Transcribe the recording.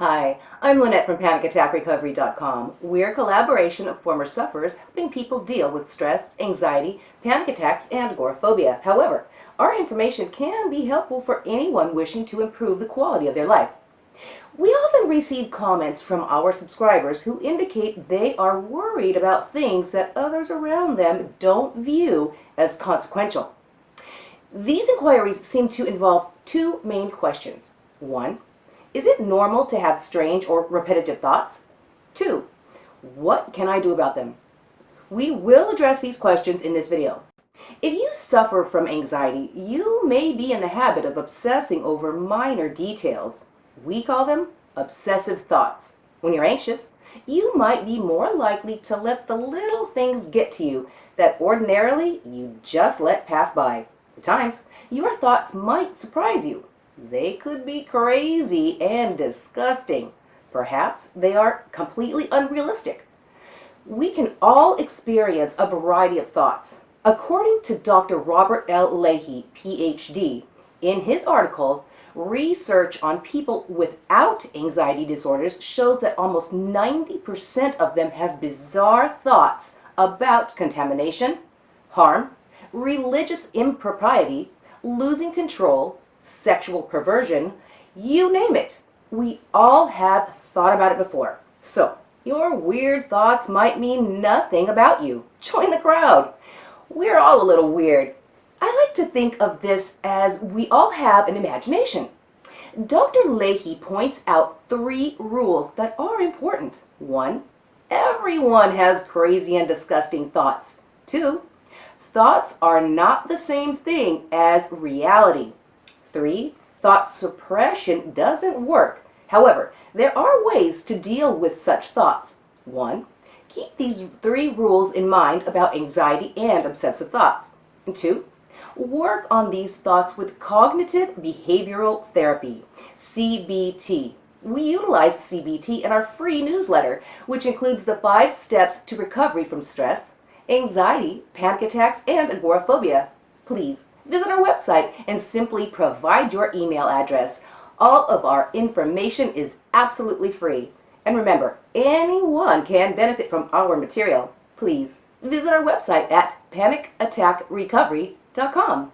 Hi, I'm Lynette from PanicAttackRecovery.com. We're a collaboration of former sufferers helping people deal with stress, anxiety, panic attacks, and agoraphobia. However, our information can be helpful for anyone wishing to improve the quality of their life. We often receive comments from our subscribers who indicate they are worried about things that others around them don't view as consequential. These inquiries seem to involve two main questions. One, is it normal to have strange or repetitive thoughts? Two, what can I do about them? We will address these questions in this video. If you suffer from anxiety, you may be in the habit of obsessing over minor details. We call them obsessive thoughts. When you're anxious, you might be more likely to let the little things get to you that ordinarily you just let pass by. At times, your thoughts might surprise you they could be crazy and disgusting. Perhaps they are completely unrealistic. We can all experience a variety of thoughts. According to Dr. Robert L. Leahy, PhD, in his article, research on people without anxiety disorders shows that almost 90% of them have bizarre thoughts about contamination, harm, religious impropriety, losing control, sexual perversion, you name it. We all have thought about it before. So, your weird thoughts might mean nothing about you. Join the crowd. We're all a little weird. I like to think of this as we all have an imagination. Dr. Leahy points out three rules that are important. One, everyone has crazy and disgusting thoughts. Two, thoughts are not the same thing as reality. Three, thought suppression doesn't work. However, there are ways to deal with such thoughts. One, keep these three rules in mind about anxiety and obsessive thoughts. And two, work on these thoughts with cognitive behavioral therapy, CBT. We utilize CBT in our free newsletter, which includes the five steps to recovery from stress, anxiety, panic attacks, and agoraphobia. Please visit our website and simply provide your email address. All of our information is absolutely free. And remember, anyone can benefit from our material. Please visit our website at panicattackrecovery.com.